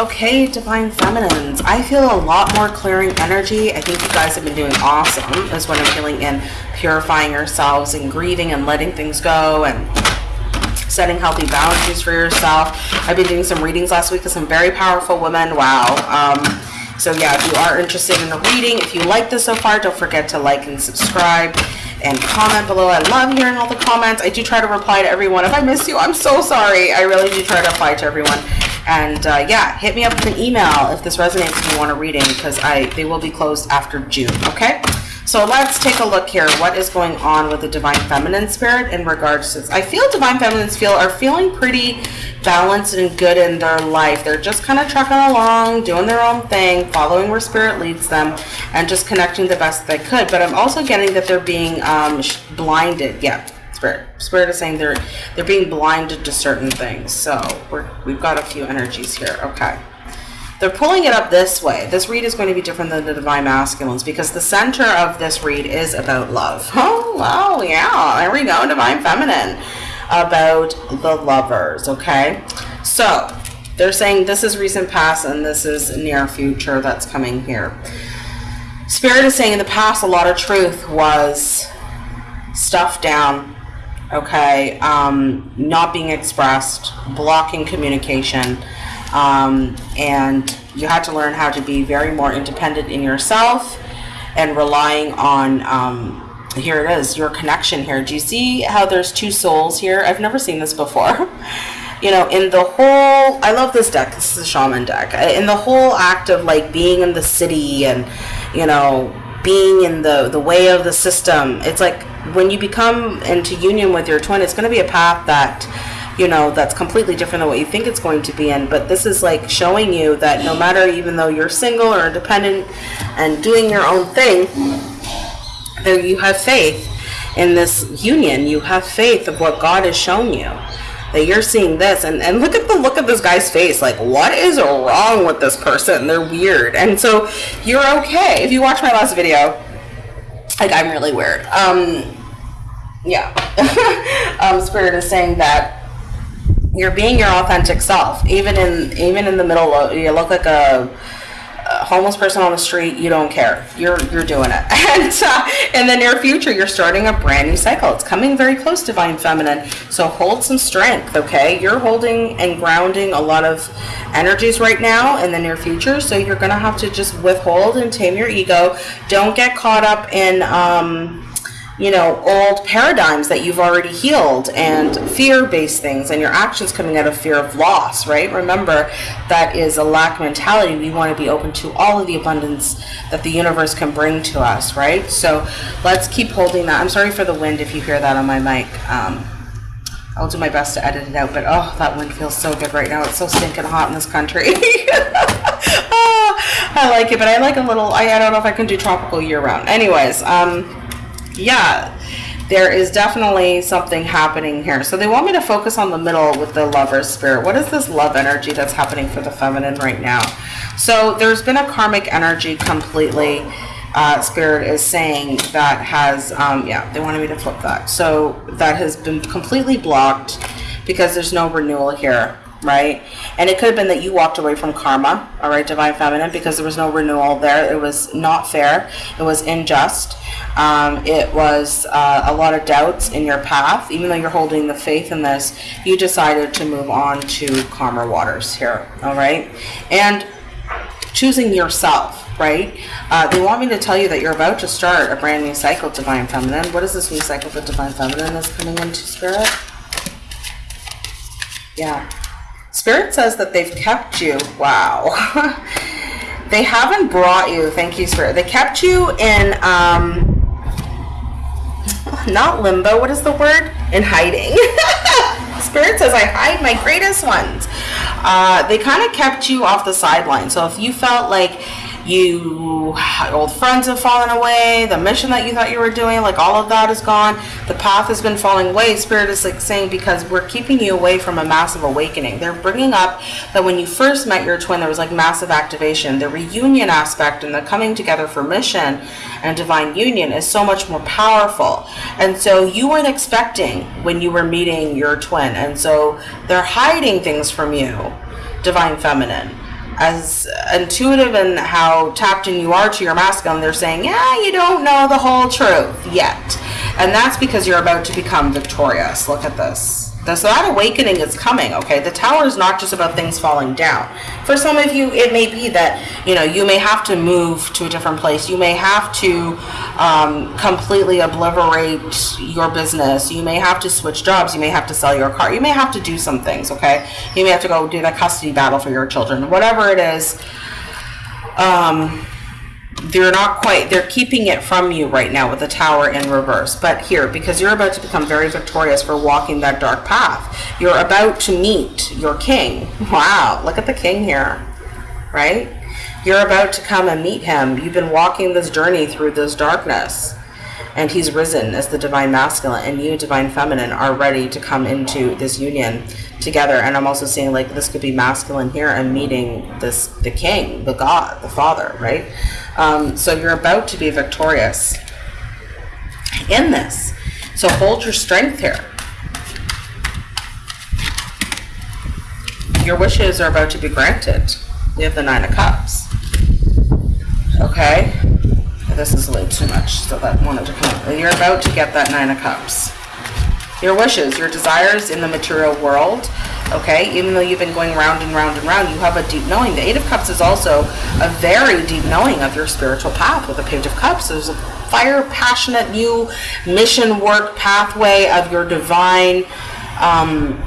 Okay, Divine Feminines. I feel a lot more clearing energy. I think you guys have been doing awesome. Is what I'm feeling in purifying yourselves and grieving and letting things go and setting healthy boundaries for yourself. I've been doing some readings last week with some very powerful women. Wow. Um, so yeah, if you are interested in a reading, if you like this so far, don't forget to like and subscribe and comment below. I love hearing all the comments. I do try to reply to everyone. If I miss you, I'm so sorry. I really do try to reply to everyone. And uh, yeah, hit me up with an email if this resonates and you want a reading because I they will be closed after June. Okay. So let's take a look here. What is going on with the Divine Feminine Spirit in regards to this? I feel Divine Feminines feel are feeling pretty balanced and good in their life. They're just kind of trucking along, doing their own thing, following where Spirit leads them, and just connecting the best they could. But I'm also getting that they're being um, blinded. Yeah, Spirit. Spirit is saying they're they're being blinded to certain things. So we're, we've got a few energies here. Okay. They're pulling it up this way. This read is going to be different than the Divine Masculines because the center of this read is about love. Oh, wow, yeah, there we go, Divine Feminine. About the lovers, okay? So, they're saying this is recent past and this is near future that's coming here. Spirit is saying in the past, a lot of truth was stuffed down, okay? Um, not being expressed, blocking communication um, and you had to learn how to be very more independent in yourself and relying on um, here it is your connection here. Do you see how there's two souls here? I've never seen this before. You know in the whole i love this deck. This is a shaman deck. In the whole act of like being in the city and you know being in the the way of the system it's like when you become into union with your twin it's going to be a path that you know that's completely different than what you think it's going to be in. But this is like showing you that no matter even though you're single or independent and doing your own thing there you have faith in this union you have faith of what god has shown you that you're seeing this. And, and look at the look of this guy's face like what is wrong with this person? They're weird. And so you're okay. If you watch my last video like i'm really weird. Um yeah. Um spirit is saying that you're being your authentic self even in even in the middle of you look like a, homeless person on the street you don't care. You're you're doing it. And uh, in the near future you're starting a brand new cycle. It's coming very close to divine feminine. So hold some strength okay? You're holding and grounding a lot of energies right now in the near future. So you're gonna have to just withhold and tame your ego. Don't get caught up in um you know, old paradigms that you've already healed and fear-based things and your actions coming out of fear of loss, right? Remember, that is a lack mentality. We want to be open to all of the abundance that the universe can bring to us, right? So let's keep holding that. I'm sorry for the wind if you hear that on my mic. Um, I'll do my best to edit it out, but oh, that wind feels so good right now. It's so stinking hot in this country. oh, I like it, but I like a little, I, I don't know if I can do tropical year round. Anyways, um, yeah, there is definitely something happening here. So they want me to focus on the middle with the lover's spirit. What is this love energy that's happening for the feminine right now? So there's been a karmic energy completely. Uh, spirit is saying that has, um, yeah, they wanted me to flip that. So that has been completely blocked because there's no renewal here right? And it could have been that you walked away from karma, all right, divine feminine, because there was no renewal there. It was not fair. It was unjust. Um, it was uh, a lot of doubts in your path. Even though you're holding the faith in this, you decided to move on to calmer waters here, all right? And choosing yourself, right? Uh, they want me to tell you that you're about to start a brand new cycle, Divine Feminine. What is this new cycle for Divine Feminine is coming into Spirit? Yeah. Spirit says that they've kept you. Wow. they haven't brought you. Thank you, Spirit. They kept you in, um, not limbo. What is the word? In hiding. Spirit says, I hide my greatest ones. Uh, they kind of kept you off the sideline. So if you felt like you old friends have fallen away the mission that you thought you were doing like all of that is gone. The path has been falling away. Spirit is like saying because we're keeping you away from a massive awakening. They're bringing up that when you first met your twin there was like massive activation. The reunion aspect and the coming together for mission and divine union is so much more powerful. And so you weren't expecting when you were meeting your twin. And so they're hiding things from you divine feminine as intuitive and how tapped in you are to your masculine, they're saying, yeah, you don't know the whole truth yet. And that's because you're about to become victorious. Look at this. So that awakening is coming, okay? The tower is not just about things falling down. For some of you, it may be that, you know, you may have to move to a different place. You may have to um, completely obliterate your business. You may have to switch jobs. You may have to sell your car. You may have to do some things, okay? You may have to go do the custody battle for your children. Whatever it is, um, they're not quite they're keeping it from you right now with the tower in reverse. But here because you're about to become very victorious for walking that dark path you're about to meet your king. Wow look at the king here right? You're about to come and meet him. You've been walking this journey through this darkness and he's risen as the divine masculine and you divine feminine are ready to come into this union together. And i'm also seeing like this could be masculine here and meeting this the king the god the father right? Um, so you're about to be victorious in this. So hold your strength here. Your wishes are about to be granted. You have the nine of cups. Okay this is a little too much, so that wanted to come. up. You're about to get that Nine of Cups. Your wishes, your desires in the material world, okay? Even though you've been going round and round and round, you have a deep knowing. The Eight of Cups is also a very deep knowing of your spiritual path with the Page of Cups. There's a fire, passionate, new mission work pathway of your divine um,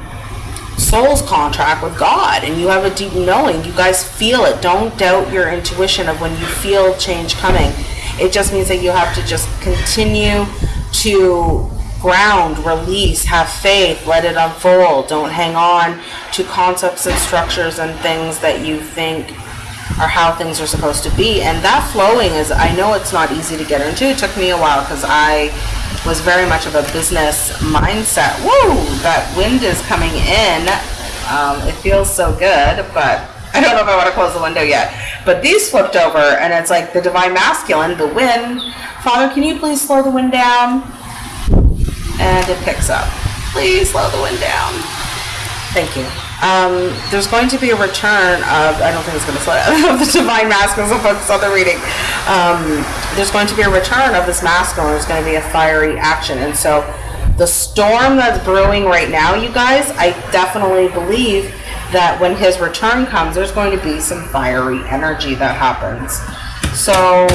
soul's contract with God and you have a deep knowing. You guys feel it. Don't doubt your intuition of when you feel change coming. It just means that you have to just continue to ground, release, have faith, let it unfold. Don't hang on to concepts and structures and things that you think are how things are supposed to be. And that flowing is, I know it's not easy to get into. It took me a while because I was very much of a business mindset. Woo! That wind is coming in. Um, it feels so good, but I don't know if I want to close the window yet. But these flipped over, and it's like the divine masculine, the wind. Father, can you please slow the wind down? And it picks up. Please slow the wind down. Thank you. Um, there's going to be a return of, I don't think it's going to slow down, the divine masculine, so focus on the reading. Um, there's going to be a return of this masculine. There's going to be a fiery action. And so the storm that's brewing right now, you guys, I definitely believe that when his return comes, there's going to be some fiery energy that happens. So,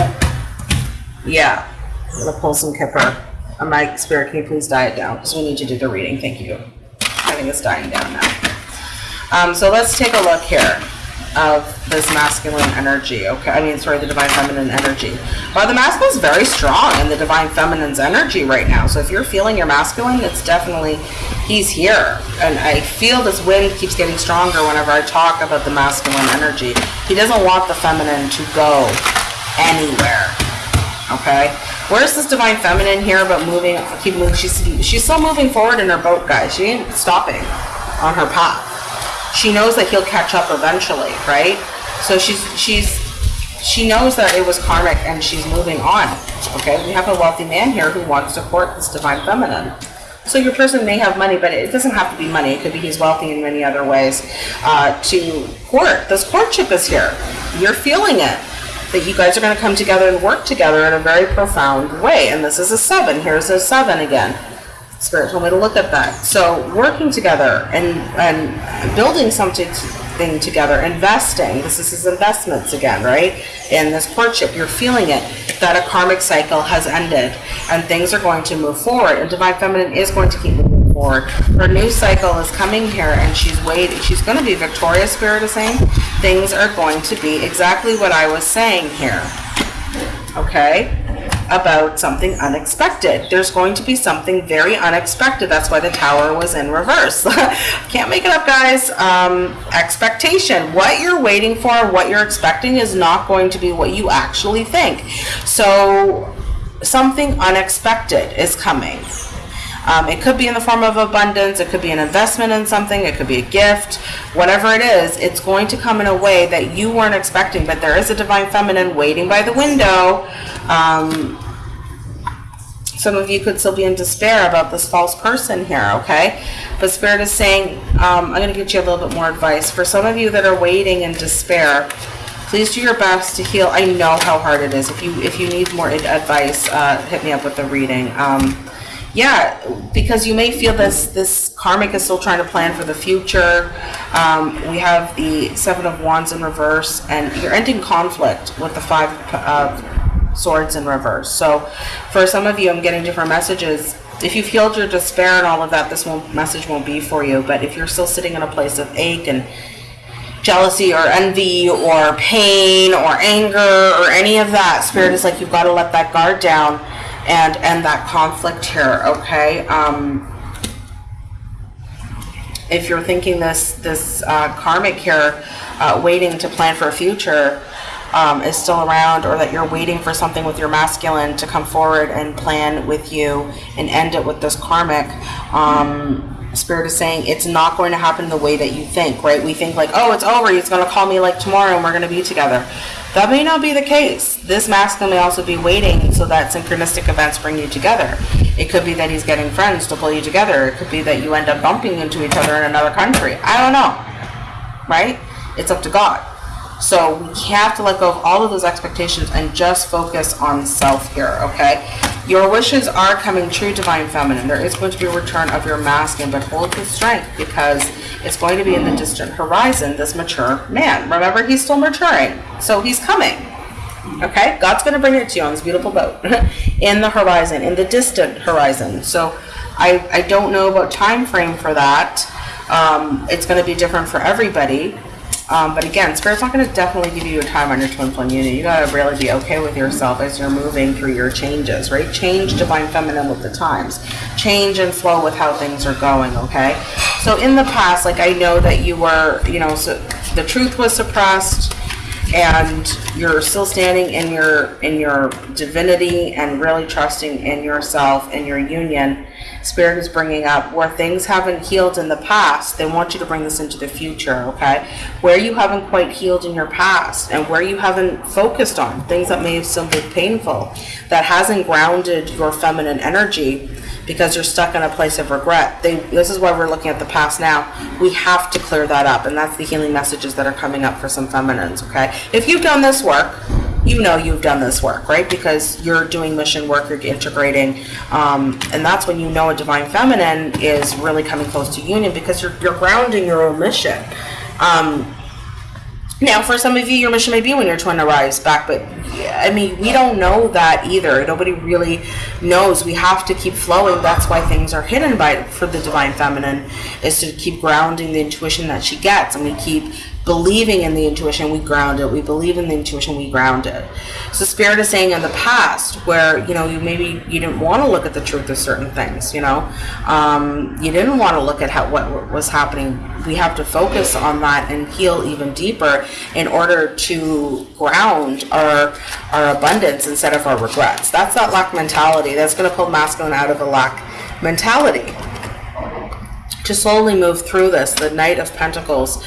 yeah, I'm going to pull some Kipper. Uh, my spirit, can you please die it down? Because we need to do the reading. Thank you. I think it's dying down now. Um, so let's take a look here of this masculine energy. Okay, I mean, sorry, the divine feminine energy. Well, the masculine is very strong in the divine feminine's energy right now. So if you're feeling your masculine, it's definitely he's here. And I feel this wind keeps getting stronger whenever I talk about the masculine energy. He doesn't want the feminine to go anywhere. Okay. Where's this divine feminine here about moving? Keep moving. She's she's still moving forward in her boat, guys. She ain't stopping on her path she knows that he'll catch up eventually, right? So she's she's she knows that it was karmic and she's moving on. Okay, we have a wealthy man here who wants to court this divine feminine. So your person may have money, but it doesn't have to be money. It could be he's wealthy in many other ways. Uh, to court, this courtship is here. You're feeling it. That you guys are going to come together and work together in a very profound way. And this is a seven. Here's a seven again. Spirit told me to look at that. So working together and and building something thing together, investing. This is his investments again, right? In this courtship, you're feeling it that a karmic cycle has ended and things are going to move forward. And divine feminine is going to keep moving forward. Her new cycle is coming here, and she's waiting. She's going to be victorious. Spirit is saying things are going to be exactly what I was saying here. Okay about something unexpected. There's going to be something very unexpected. That's why the tower was in reverse. Can't make it up, guys. Um, expectation. What you're waiting for, what you're expecting is not going to be what you actually think. So something unexpected is coming. Um, it could be in the form of abundance, it could be an investment in something, it could be a gift, whatever it is, it's going to come in a way that you weren't expecting. But there is a divine feminine waiting by the window. Um, some of you could still be in despair about this false person here, okay? But Spirit is saying, um, I'm going to get you a little bit more advice. For some of you that are waiting in despair, please do your best to heal. I know how hard it is. If you if you need more advice, uh, hit me up with the reading. Um, yeah, because you may feel this this karmic is still trying to plan for the future. Um, we have the seven of wands in reverse, and you're ending conflict with the five of swords in reverse. So, for some of you, I'm getting different messages. If you've healed your despair and all of that, this won't, message won't be for you. But if you're still sitting in a place of ache and jealousy or envy or pain or anger or any of that. Spirit is like you've got to let that guard down and end that conflict here. Okay. Um, if you're thinking this this uh, karmic here, uh, waiting to plan for a future, um, is still around, or that you're waiting for something with your masculine to come forward and plan with you and end it with this karmic. Um, Spirit is saying it's not going to happen the way that you think, right? We think like, oh, it's over. He's going to call me like tomorrow and we're going to be together. That may not be the case. This masculine may also be waiting so that synchronistic events bring you together. It could be that he's getting friends to pull you together. It could be that you end up bumping into each other in another country. I don't know, right? It's up to God. So we have to let go of all of those expectations and just focus on self here, okay? Your wishes are coming true, Divine Feminine. There is going to be a return of your masculine, but hold the strength because it's going to be in the distant horizon, this mature man. Remember, he's still maturing, so he's coming. Okay? God's going to bring it to you on this beautiful boat in the horizon, in the distant horizon. So I, I don't know about time frame for that. Um, it's going to be different for everybody. Um, but again, Spirit's not going to definitely give you a time on your twin flame unit. You got to really be okay with yourself as you're moving through your changes, right? Change divine feminine with the times. Change and flow with how things are going, okay? So in the past, like I know that you were, you know, so the truth was suppressed and you're still standing in your in your divinity and really trusting in yourself and your union spirit is bringing up where things haven't healed in the past they want you to bring this into the future okay where you haven't quite healed in your past and where you haven't focused on things that may have still been painful that hasn't grounded your feminine energy because you're stuck in a place of regret. They, this is why we're looking at the past now. We have to clear that up, and that's the healing messages that are coming up for some feminines, okay? If you've done this work, you know you've done this work, right? Because you're doing mission work, you're integrating, um, and that's when you know a divine feminine is really coming close to union because you're, you're grounding your own mission. Um, now, for some of you, your mission may be when your twin arrives back, but I mean, we don't know that either. Nobody really knows. We have to keep flowing. That's why things are hidden by for the divine feminine, is to keep grounding the intuition that she gets, and we keep believing in the intuition, we ground it. We believe in the intuition, we ground it. So spirit is saying in the past where, you know, you maybe you didn't want to look at the truth of certain things, you know, um, you didn't want to look at how what was happening. We have to focus on that and heal even deeper in order to ground our our abundance instead of our regrets. That's that lack mentality. That's going to pull masculine out of a lack mentality. To slowly move through this, the Knight of Pentacles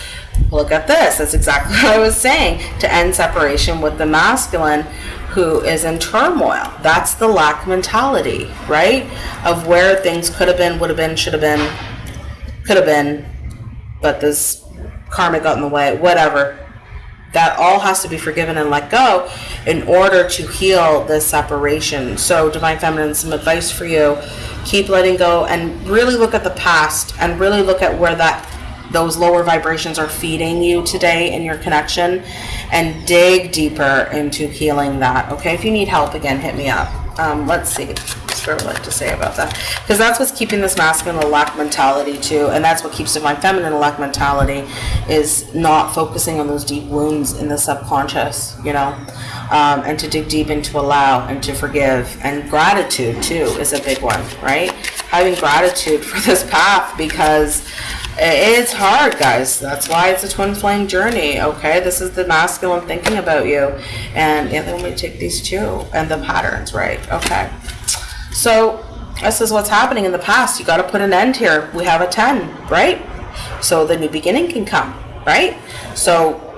look at this. That's exactly what I was saying. To end separation with the masculine who is in turmoil. That's the lack mentality, right? Of where things could have been, would have been, should have been, could have been, but this karma got in the way, whatever. That all has to be forgiven and let go in order to heal this separation. So, Divine Feminine, some advice for you. Keep letting go and really look at the past and really look at where that those lower vibrations are feeding you today in your connection and dig deeper into healing that. Okay, if you need help, again, hit me up. Um, let's see what I would like to say about that. Because that's what's keeping this masculine lack mentality too, and that's what keeps divine feminine lack mentality is not focusing on those deep wounds in the subconscious, you know, um, and to dig deep into allow and to forgive. And gratitude too is a big one, right? Having gratitude for this path because it's hard, guys. That's why it's a twin flame journey, okay? This is the masculine thinking about you. And yeah, then we take these two and the patterns, right? Okay. So this is what's happening in the past. You got to put an end here. We have a 10, right? So the new beginning can come, right? So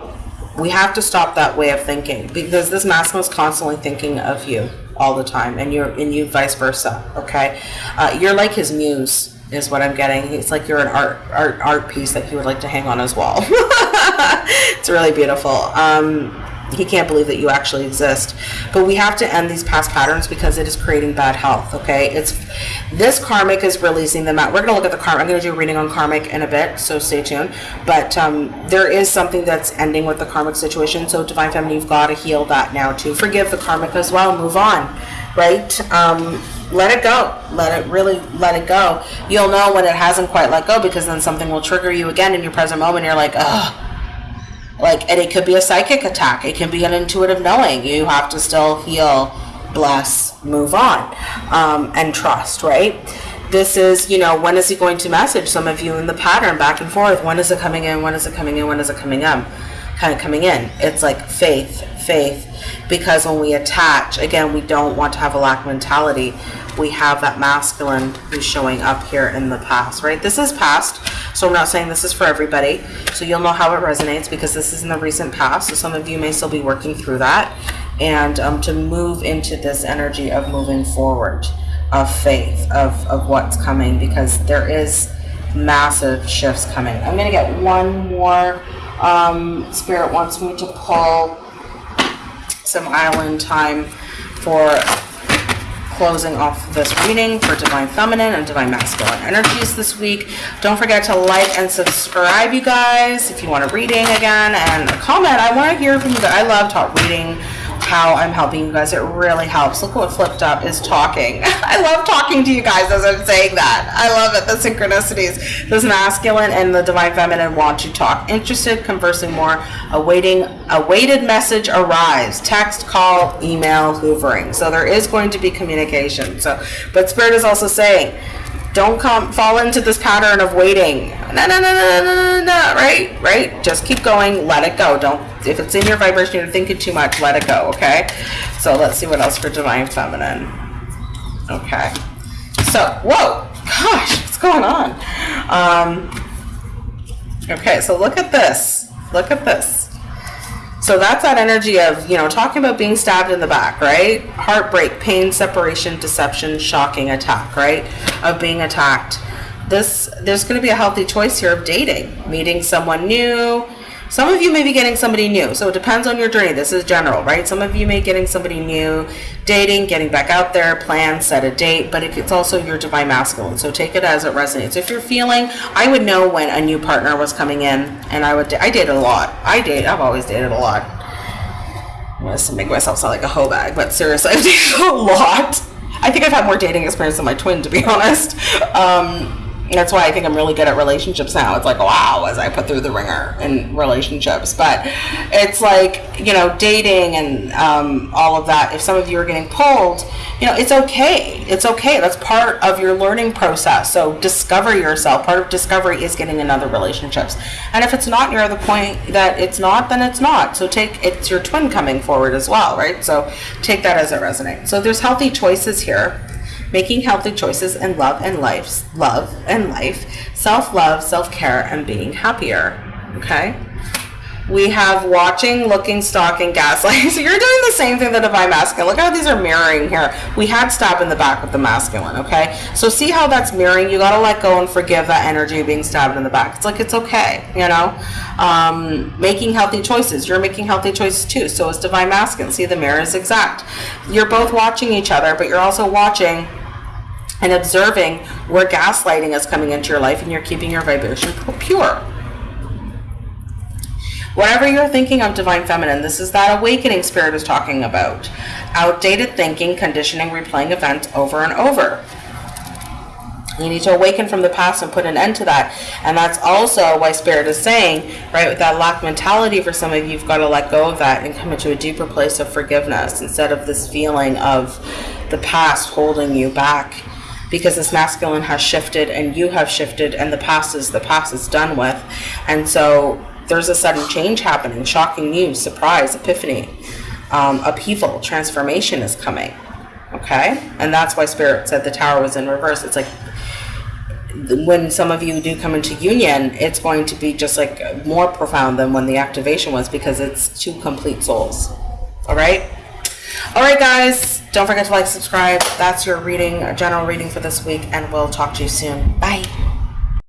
we have to stop that way of thinking because this masculine is constantly thinking of you all the time and you're and you vice versa okay uh, you're like his muse is what I'm getting. It's like you're an art art art piece that he would like to hang on his wall. it's really beautiful. Um, he can't believe that you actually exist. But we have to end these past patterns because it is creating bad health. Okay, it's this karmic is releasing them out. We're gonna look at the karmic. I'm gonna do a reading on karmic in a bit, so stay tuned. But um, there is something that's ending with the karmic situation. So divine feminine, you've got to heal that now too. Forgive the karmic as well. Move on, right? Um, let it go. Let it really let it go. You'll know when it hasn't quite let go because then something will trigger you again in your present moment. You're like, oh, Like, and it could be a psychic attack. It can be an intuitive knowing. You have to still heal, bless, move on, um, and trust, right? This is, you know, when is he going to message some of you in the pattern back and forth? When is it coming in? When is it coming in? When is it coming in? Kind of coming in. It's like faith, faith. Because when we attach, again, we don't want to have a lack mentality. We have that masculine who's showing up here in the past, right? This is past, so I'm not saying this is for everybody. So you'll know how it resonates because this is in the recent past. So some of you may still be working through that. And um, to move into this energy of moving forward, of faith, of, of what's coming, because there is massive shifts coming. I'm going to get one more. Um, Spirit wants me to pull some island time for closing off this reading for Divine Feminine and Divine Masculine energies this week. Don't forget to like and subscribe, you guys, if you want a reading again, and a comment. I want to hear from you guys. I love talk reading how I'm helping you guys. It really helps. Look what flipped up is talking. I love talking to you guys as I'm saying that. I love it. The synchronicities. This masculine and the divine feminine want to talk. Interested, conversing more, awaiting, awaited message arrives. Text, call, email, hoovering. So there is going to be communication. So, but spirit is also saying, don't come fall into this pattern of waiting. No, no, no, no, no, no, no, right? Right? Just keep going. Let it go. Don't if it's in your vibration, you're thinking too much, let it go, okay? So let's see what else for Divine Feminine. Okay. So, whoa, gosh, what's going on? Um, okay, so look at this. Look at this. So that's that energy of, you know, talking about being stabbed in the back, right? Heartbreak, pain, separation, deception, shocking attack, right? Of being attacked. This there's going to be a healthy choice here of dating, meeting someone new, some of you may be getting somebody new, so it depends on your journey. This is general, right? Some of you may be getting somebody new, dating, getting back out there, plan, set a date, but it's also your divine masculine. So take it as it resonates. If you're feeling, I would know when a new partner was coming in, and I would. I dated a lot. I date. I've always dated a lot. I want to make myself sound like a hoe bag, but seriously, I've dated a lot. I think I've had more dating experience than my twin, to be honest. Um, that's why I think I'm really good at relationships now. It's like, wow, as I put through the ringer in relationships. But it's like, you know, dating and um, all of that. If some of you are getting pulled, you know, it's okay. It's okay. That's part of your learning process. So discover yourself. Part of discovery is getting in other relationships. And if it's not, you're at the point that it's not, then it's not. So take, it's your twin coming forward as well, right? So take that as it resonates. So there's healthy choices here making healthy choices in love and life, love and life, self-love, self-care, and being happier. Okay? We have watching, looking, stalking, gaslighting. So you're doing the same thing the divine masculine. Look how these are mirroring here. We had stab in the back with the masculine, okay? So see how that's mirroring. You got to let go and forgive that energy of being stabbed in the back. It's like it's okay, you know? Um, making healthy choices. You're making healthy choices too. So is divine masculine. See, the mirror is exact. You're both watching each other, but you're also watching and observing where gaslighting is coming into your life and you're keeping your vibration pure. Whatever you're thinking of divine feminine, this is that awakening spirit is talking about. Outdated thinking, conditioning, replaying events over and over. You need to awaken from the past and put an end to that. And that's also why Spirit is saying, right, with that lack mentality for some of you, you've got to let go of that and come into a deeper place of forgiveness instead of this feeling of the past holding you back because this masculine has shifted and you have shifted and the past is the past is done with. And so there's a sudden change happening, shocking news, surprise, epiphany, um, upheaval, transformation is coming. Okay? And that's why Spirit said the tower was in reverse. It's like when some of you do come into union, it's going to be just like more profound than when the activation was because it's two complete souls. All right? All right, guys. Don't forget to like, subscribe. That's your reading, general reading for this week, and we'll talk to you soon. Bye.